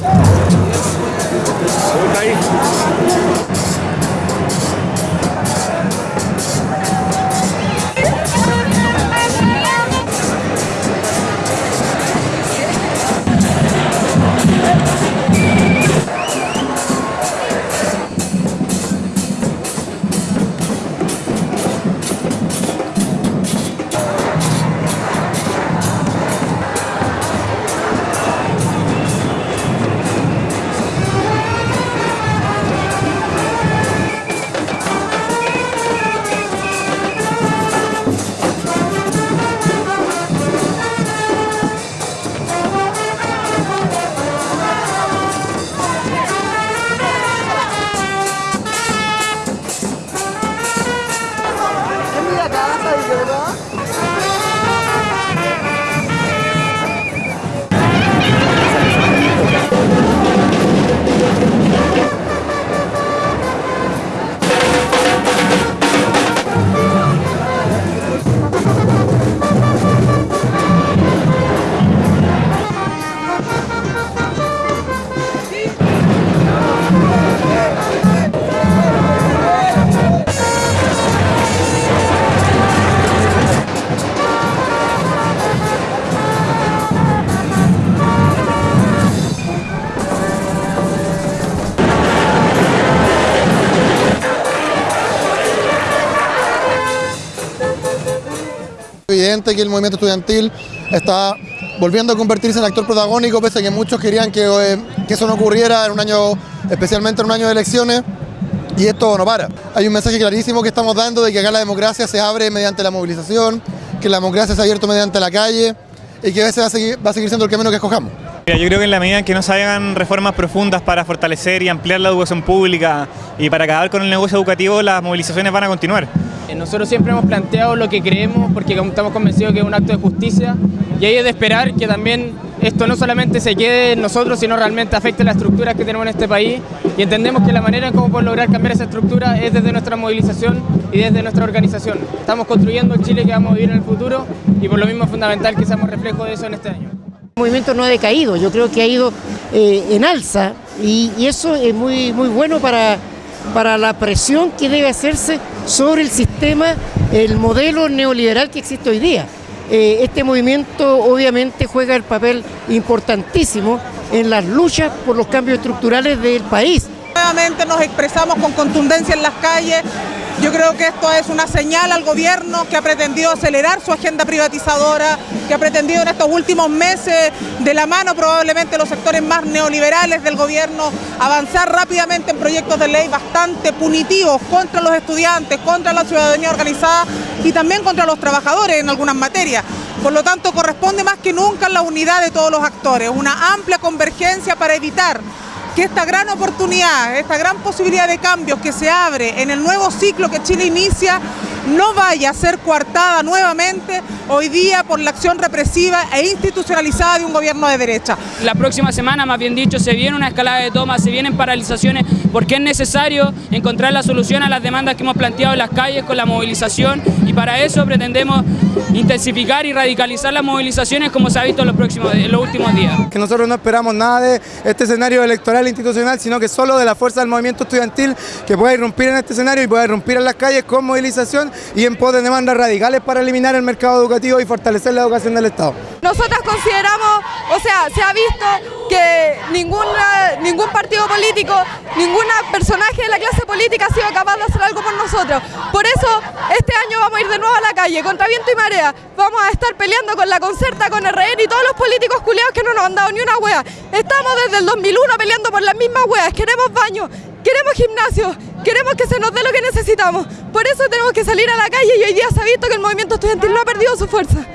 交代 evidente que el movimiento estudiantil está volviendo a convertirse en actor protagónico, pese a que muchos querían que, eh, que eso no ocurriera en un año, especialmente en un año de elecciones, y esto no para. Hay un mensaje clarísimo que estamos dando de que acá la democracia se abre mediante la movilización, que la democracia se ha abierto mediante la calle, y que ese va a seguir, va a seguir siendo el camino que escojamos. Yo creo que en la medida en que no se hagan reformas profundas para fortalecer y ampliar la educación pública y para acabar con el negocio educativo, las movilizaciones van a continuar. Eh, nosotros siempre hemos planteado lo que creemos porque estamos convencidos que es un acto de justicia y ahí es de esperar que también esto no solamente se quede en nosotros, sino realmente afecte las estructuras que tenemos en este país y entendemos que la manera en cómo podemos lograr cambiar esa estructura es desde nuestra movilización y desde nuestra organización. Estamos construyendo el Chile que vamos a vivir en el futuro y por lo mismo es fundamental que seamos reflejo de eso en este año. El movimiento no ha decaído, yo creo que ha ido eh, en alza y, y, eso es muy, muy bueno para, para la presión que debe hacerse sobre el sistema, el modelo neoliberal que existe hoy día. Eh, este movimiento obviamente juega el papel importantísimo en las luchas por los cambios estructurales del país. Nuevamente nos expresamos con contundencia en las calles yo creo que esto es una señal al gobierno que ha pretendido acelerar su agenda privatizadora, que ha pretendido en estos últimos meses, de la mano probablemente los sectores más neoliberales del gobierno, avanzar rápidamente en proyectos de ley bastante punitivos contra los estudiantes, contra la ciudadanía organizada y también contra los trabajadores en algunas materias. Por lo tanto, corresponde más que nunca la unidad de todos los actores, una amplia convergencia para evitar que esta gran oportunidad, esta gran posibilidad de cambios que se abre en el nuevo ciclo que Chile inicia, no vaya a ser coartada nuevamente hoy día por la acción represiva e institucionalizada de un gobierno de derecha. La próxima semana, más bien dicho, se viene una escalada de tomas, se vienen paralizaciones, porque es necesario encontrar la solución a las demandas que hemos planteado en las calles con la movilización y para eso pretendemos intensificar y radicalizar las movilizaciones como se ha visto en los, próximos, en los últimos días. Que nosotros no esperamos nada de este escenario electoral institucional, sino que solo de la fuerza del movimiento estudiantil que pueda irrumpir en este escenario y pueda irrumpir en las calles con movilización y en pos de demandas radicales para eliminar el mercado educativo y fortalecer la educación del Estado. Nosotras consideramos, o sea, se ha visto que ninguna, ningún partido político, ningún personaje de la clase política ha sido capaz de hacer algo por nosotros. Por eso, este año vamos a ir de nuevo a la calle, contra viento y marea. Vamos a estar peleando con la Concerta, con el RN y todos los políticos culiados que no nos han dado ni una wea. Estamos desde el 2001 peleando por las mismas weas. Queremos baño, queremos gimnasio, queremos que se nos dé lo que necesitamos. Por eso tenemos que salir a la calle y hoy día se ha visto que el movimiento estudiantil no ha perdido su fuerza.